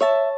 you